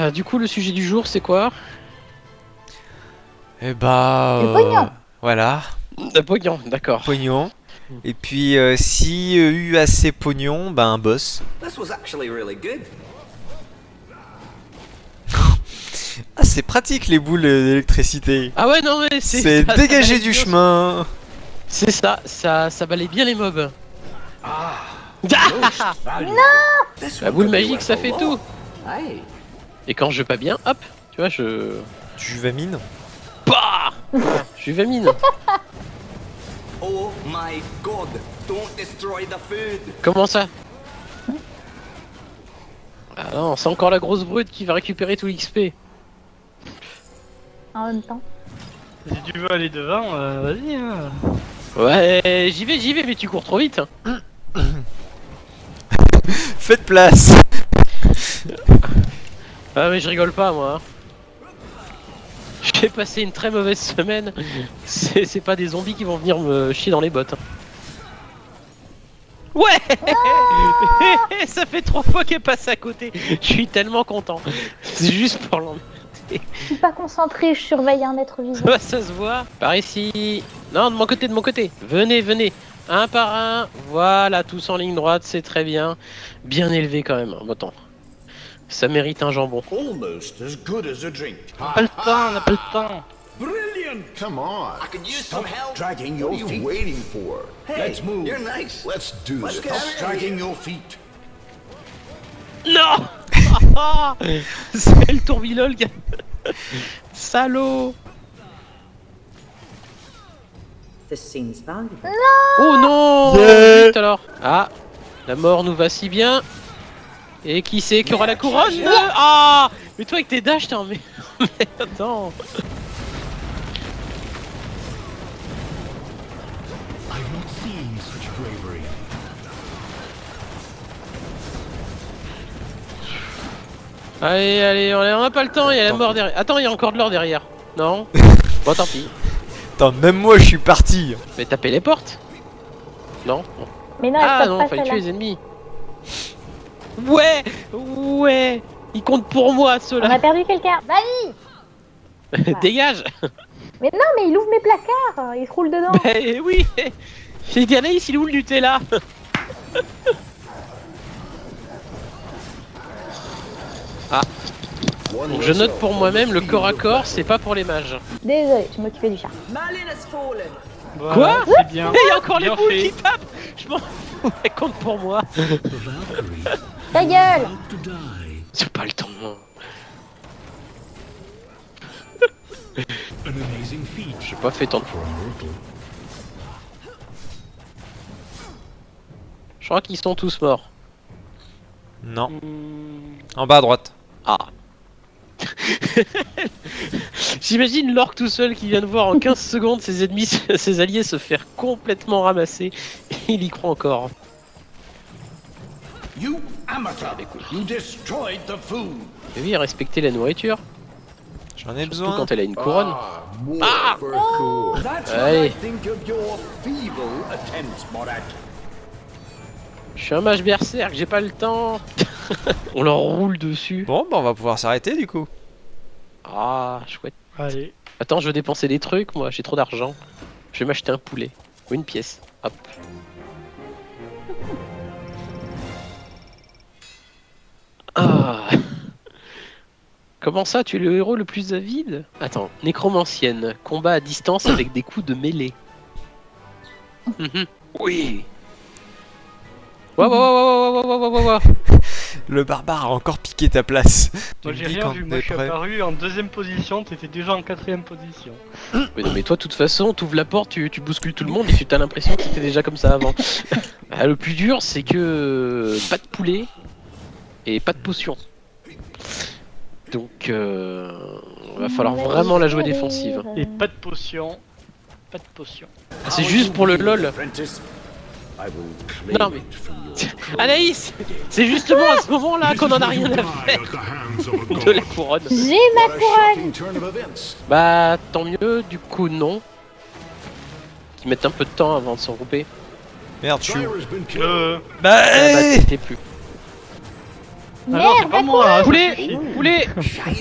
Ah, du coup, le sujet du jour, c'est quoi? Eh bah... Le pognon. Voilà, Le pognon, d'accord. pognon. Et puis, euh, si euh, eu assez pognon, bah un boss. This was actually really good. Ah, c'est pratique les boules d'électricité. Ah ouais, non, mais c'est... C'est dégager du chemin. C'est ça, ça, ça balaye bien les mobs. Ah, Ah This La boule magique, ça fait tout. Hey, Et quand je vais pas bien, hop, tu vois, je... Du vamine. Bah Je suis vamine. oh my god, don't destroy the food. Comment ça? Ah non, c'est encore la grosse brute qui va récupérer tout l'XP. En même temps. Si tu veux aller devant, euh, vas-y. Hein. Ouais, j'y vais, j'y vais, mais tu cours trop vite. Faites place. Ah mais je rigole pas moi. hein. J'ai passé une très mauvaise semaine. C'est pas des zombies qui vont venir me chier dans les bottes. hein. Ouais Ça fait trois fois qu'elle passe à côté. Je suis tellement content. C'est juste pour l'en... Je suis pas concentré, je surveille un être vivant. Ouais, ça se voit. Par ici. Non, de mon côté, de mon côté. Venez, venez. Un par un. Voilà, tous en ligne droite, c'est très bien. Bien élevé quand même. Bon, attends. Ça mérite un jambon. Almost as good as a drink. Pas le temps, on n'a pas le temps. Brilliant! Come on. I could use some help. Dragging your What are you feet. waiting for? Hey, Let's move. you're nice. Let's do Let's this. of dragging your feet. Non C'est le tourbillol, gars Salaud This seems valuable. Oh non Yeah. Vite alors Ah La mort nous va si bien Et qui c'est qui aura la couronne Ah Mais toi avec tes dash, t'es en mais... mais attends. Allez, allez, on a pas le temps, il y a la mort derrière. Attends, il y a encore de l'or derrière. Non Bon, tant pis. Attends, même moi je suis parti. Mais tapez les portes? Non Mais non, Ah non, pas fallait tuer les ennemis. Ouais Ouais. Ils comptent pour moi, On ceux-là a perdu quelqu'un. Vas-y Dégage. Mais non, mais il ouvre mes placards, il se roule dedans. Eh oui. J'ai dit Anaïs, il est où le Nutella? Donc je note pour moi-même, le corps à corps, c'est pas pour les mages. Désolé, je m'occupais du chat. Voilà, Quoi C'est bien. Et il y a encore les boules fait. qui tapent Je m'en fous, elles comptent pour moi Ta gueule C'est pas le temps An amazing feat J'ai pas fait tant de. Je crois qu'ils sont tous morts. Non. Hmm, En bas à droite. Ah J'imagine l'orque tout seul qui vient de voir en 15 secondes ses ennemis, ses alliés se faire complètement ramasser. Il y croit encore. You amateur! You destroyed the food! Et oui, respecter la nourriture, J'en ai surtout besoin. quand elle a une couronne. Ah, more Ah! Allez. Je suis un mage berserk, j'ai pas le temps. On leur roule dessus. Bon, bah on va pouvoir s'arrêter du coup. Ah, chouette. Allez. Attends, je veux dépenser des trucs, moi, j'ai trop d'argent. Je vais m'acheter un poulet. Ou une pièce. Hop. Ah. Comment ça, tu es le héros le plus avide? Attends, nécromancienne, combat à distance avec des coups de mêlée. Oui. Ouah, ouah, ouah, ouah, ouah, ouah, ouah, ouah. Le barbare a encore piqué ta place. Tu Moi j'ai rien vu, moi je suis apparu en deuxième position, t'étais déjà en quatrième position. Mais non, mais toi, de toute façon, tu ouvres la porte, tu, tu bouscules tout le monde et tu as l'impression que c'était déjà comme ça avant. Ah, le plus dur, c'est que pas de poulet et pas de potion. Donc, euh, va falloir vraiment la jouer défensive. Et pas de potion. Pas de potion. Ah, c'est juste pour le lol. Apprentice. Non, mais- Anaïs, c'est justement à ce moment-là qu'on en a rien à faire de la couronne. J'ai ma couronne. Bah, tant mieux, du coup, non. Qui mettent un peu de temps avant de se regrouper. Merde, killed. Euh, Bah, Ah, bah, hey t'étais plus. Ah non, Merde, c'est pas à moi. hein, Poulet. Poulet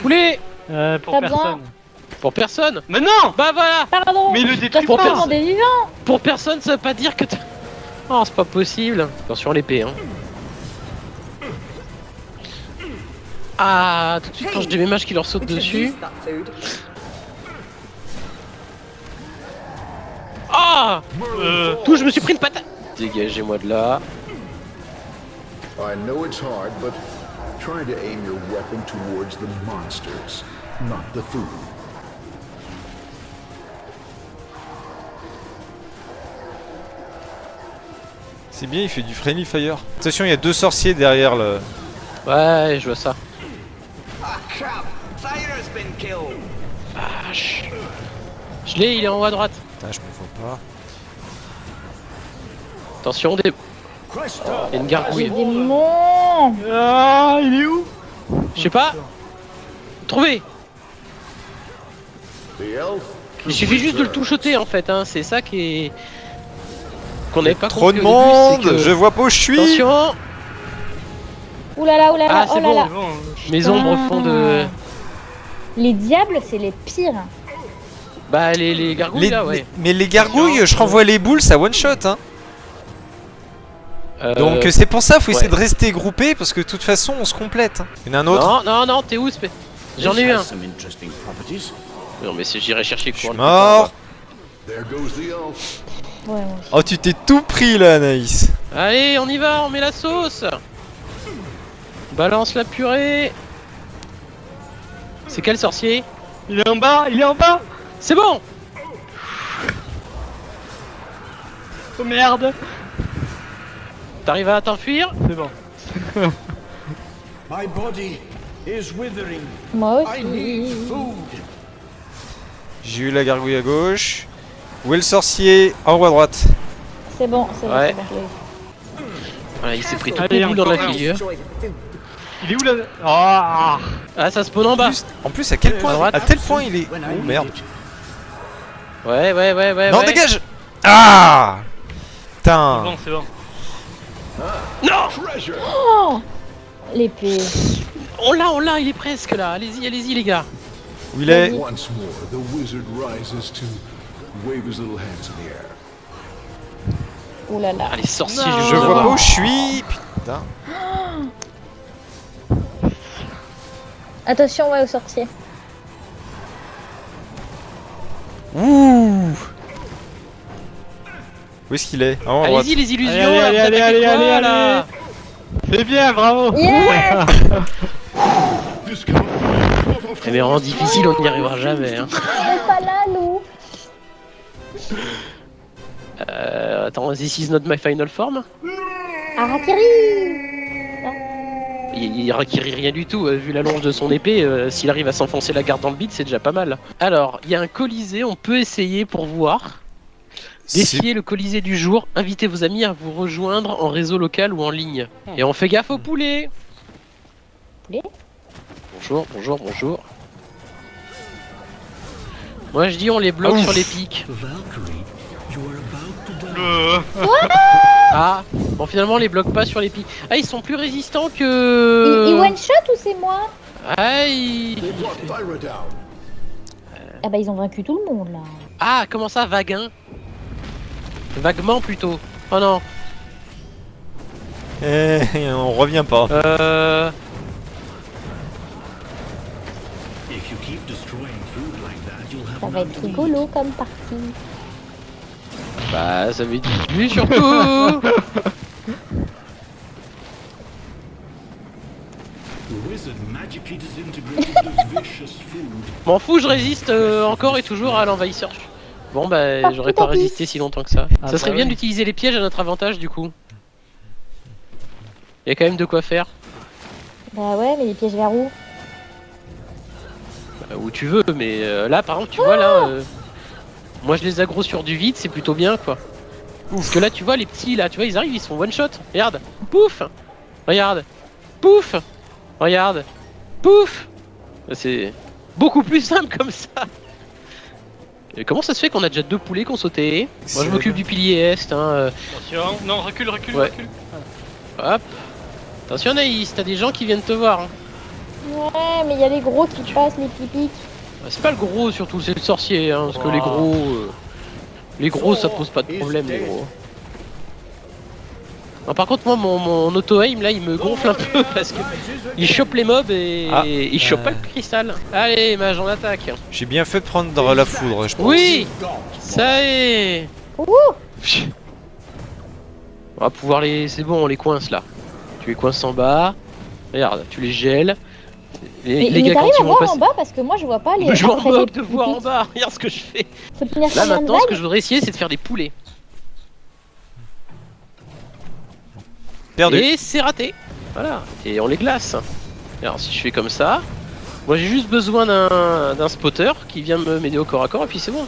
Poulet Euh, pour personne. Pour personne Mais non Bah voilà Pardon Mais le tu pour vivants Pour personne, ça veut pas dire que t'as- Oh, c'est pas possible Attention à l'épée, hein. Ah, tout de suite, quand je déménage qui leur saute dessus. Ah Euh, Tout, je me suis pris une patate Dégagez-moi de là. I know it's hard, but try to aim your weapon towards the monsters, not the food. C'est bien, il fait du friendly fire. Attention, il y a deux sorciers derrière le. Ouais, je vois ça. Ah! Vache. Je l'ai, il est en haut à droite. Putain, je me vois pas. Attention, des... Cresta! il y a une gargouille. démons Ah, il est où? Je sais pas. Elf. Il suffit juste de le touchoter en fait, hein. c'est ça qui est... Qu'on n'avait pas Trop de début, monde que- Je vois pas où je suis Attention Oulala, oulala, Ah, oh là bon. là C'est bon. Mes ombres font de... Les diables, c'est les pires Bah les, les gargouilles Les- là, ouais. Mais les gargouilles, je renvoie les boules, ça one shot. Hein. Euh, Donc c'est pour ça, faut essayer ouais. de rester groupé parce que de toute façon on se complète. hein. Il y en a un autre. Non, non, non, t'es où spé- J'en ai eu un. Non mais c'est- j'irai chercher Je suis quoi. mort. Oh, tu t'es tout pris là, Anaïs. Allez, on y va, on met la sauce Balance la purée C'est quel sorcier? Il est en bas, il est en bas C'est bon Oh merde T'arrives à t'enfuir? C'est bon. My body is withering. Moi I need aussi food. J'ai eu la gargouille à gauche. Où est le sorcier En haut à droite. C'est bon, c'est bon, Ouais. c'est bon. Voilà, il s'est pris toutes Allez, les boules dans la figure. Il est où là? Ah Ah, ça spawn en bas En plus, à quel point, droite. à tel point il est. Oh merde. Ouais, ouais, ouais, ouais. non, ouais. dégage Ah C'est Putain bon, c'est bon. Non. Oh L'épée. On l'a, on l'a, il est presque là. Allez-y, allez-y, les gars. Où il est? Wave his little hands in the air. Oulala. Allez, sorcier, Non. je Je veux vois pas où je suis Putain. Attention, ouais, au sorcier. Ouh Où est-ce qu'il est? Allez-y, les illusions. Allez, allez, là, allez, allez, allez, là C'est bien, bravo Yeah. Eh, Mais en difficile, on n'y arrivera jamais. Hein. Euh, attends, this is not my final form. Arakiri Il, il requiert rien du tout, euh, vu la longe de son épée. euh, S'il arrive à s'enfoncer la garde dans le bide, c'est déjà pas mal. Alors, il y a un colisée, on peut essayer pour voir. Défier le colisée du jour, invitez vos amis à vous rejoindre en réseau local ou en ligne. Et on fait gaffe aux poulets Poulet Bonjour, bonjour, bonjour. Moi je dis on les bloque Ah, ouf. sur les pics. Le... Ah Bon finalement on les bloque pas sur les pics. Ah ils sont plus résistants que... il one shot ou c'est moi Ah, ils-. Ah bah ils ont vaincu tout le monde là. ah comment ça vaguin? Vaguement plutôt. Oh non. Eh, on revient pas. Euh... If you keep destroying Ça va être rigolo comme partie. Bah ça veut dire lui surtout The wizard magically disintegrated the vicious food. M'en fous je résiste euh, encore et toujours à l'envahisseur. Bon bah j'aurais pas résisté si longtemps que ça. Ah ça serait bah bien oui. d'utiliser les pièges à notre avantage du coup. Il y a quand même de quoi faire. Bah ouais, mais les pièges vers où? Où tu veux, mais euh, là par exemple tu vois là, euh, moi je les aggro sur du vide, c'est plutôt bien quoi. Parce que là tu vois les petits là, tu vois ils arrivent, ils sont one shot. Regarde, pouf, regarde, pouf, regarde, pouf. C'est beaucoup plus simple comme ça. Et comment ça se fait qu'on a déjà deux poulets qu'on sauté? Moi je m'occupe du pilier est, hein. euh, Attention, non, recule, recule, Ouais. recule. hop. Attention Naïs, t'as des gens qui viennent te voir. hein. Ouais, mais il y a les gros qui passent, les pipiques. Ah, C'est pas le gros surtout, c'est le sorcier, hein, parce que les Oh. gros... euh, Les gros ça pose pas de problème les gros. Ah, par contre moi mon, mon auto-aim là il me gonfle un peu parce que il chope les mobs et Ah, il chope euh. pas le cristal. Allez mage en attaque. J'ai bien fait de prendre la foudre, je pense. Oui Ça y est Ouh On va pouvoir les... C'est bon on les coince là. Tu les coinces en bas. Regarde, tu les gèles. Les, gars quand t'arrives ils à vont voir passer... en bas parce que moi je vois pas les. Je m'en moque de voir en bas, regarde ce que je fais. Là maintenant ce que je voudrais essayer c'est de faire des poulets. Perdu. Et c'est raté. Voilà. Et on les glace. Alors si je fais comme ça, moi j'ai juste besoin d'un d'un spotter qui vient me m'aider au corps à corps et puis c'est bon.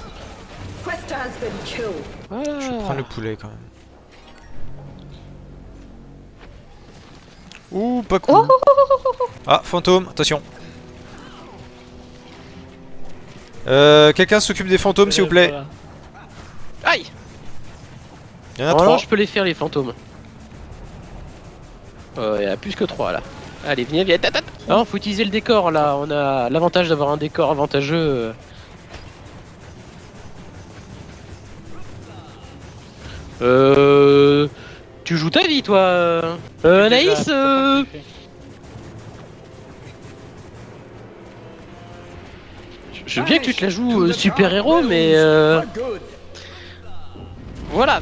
Voilà. Je vais prendre le poulet quand même. Ouh, pas cool. Oh, Ah, fantôme, attention. Euh, quelqu'un s'occupe des fantômes s'il vous plaît. Voilà. Aïe Il y en a trois. je peux les faire les fantômes. Euh, il y en a plus que trois là. Allez, viens, viens, tata. Non, faut utiliser le décor là. On a l'avantage d'avoir un décor avantageux. euh. Euh. Tu joues ta vie toi euh, euh, Déjà, Naïs c'est pas euh, Je veux bien que tu te la joues euh, super héros mais euh, voilà.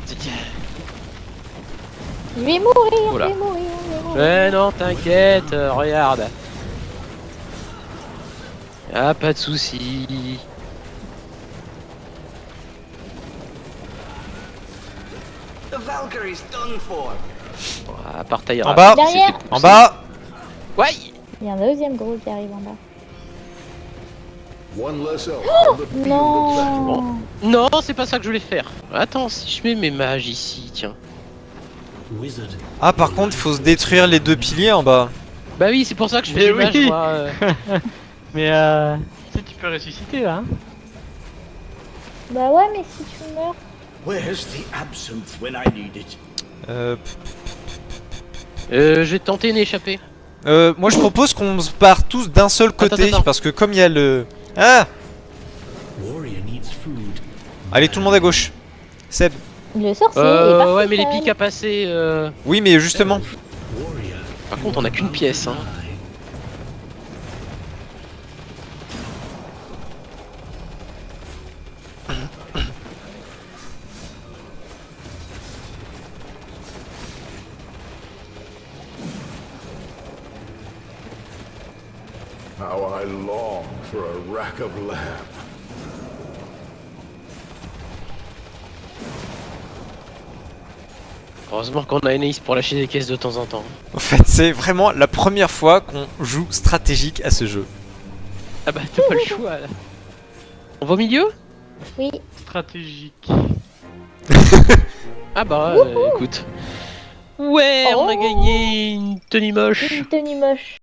Je vais mourir, Voilà. je vais mourir, je vais mourir. Mais non, t'inquiète, euh, regarde. Ah, pas de soucis. The Valkyrie's done for. Ah, partaillera. En bas. C'était En bas Ouais Il y a un deuxième gros qui arrive en bas. Battle. Non Non, c'est pas ça que je voulais faire. Attends, si je mets mes mages ici, tiens. Ah, par contre, faut se détruire les deux piliers en bas. Bah oui, c'est pour ça que je fais Mais oui. moi. euh. Mais euh. Tu sais, tu peux ressusciter là. Hein Bah ouais, mais si tu meurs. Where's the absinthe when I need it? Euh, Euh, je vais tenter une échappée. euh, moi, je propose qu'on se barre tous d'un seul côté. Attends, attends. Parce que comme il y a le... Ah Warrior needs food. Allez, tout le monde à gauche. Seb. Le sorcier est Euh, parti ouais, mais les pics à passer. euh, Oui, mais justement. Par contre, on a qu'une pièce. Hein. Of. Heureusement qu'on a Anaïs pour lâcher des caisses de temps en temps. En fait, c'est vraiment la première fois qu'on joue stratégique à ce jeu. Ah bah, t'as pas le choix là. On va au milieu? Oui. Stratégique. Ah bah, euh, écoute. Ouais, on a Oh. gagné une tenue moche. Une tenue moche.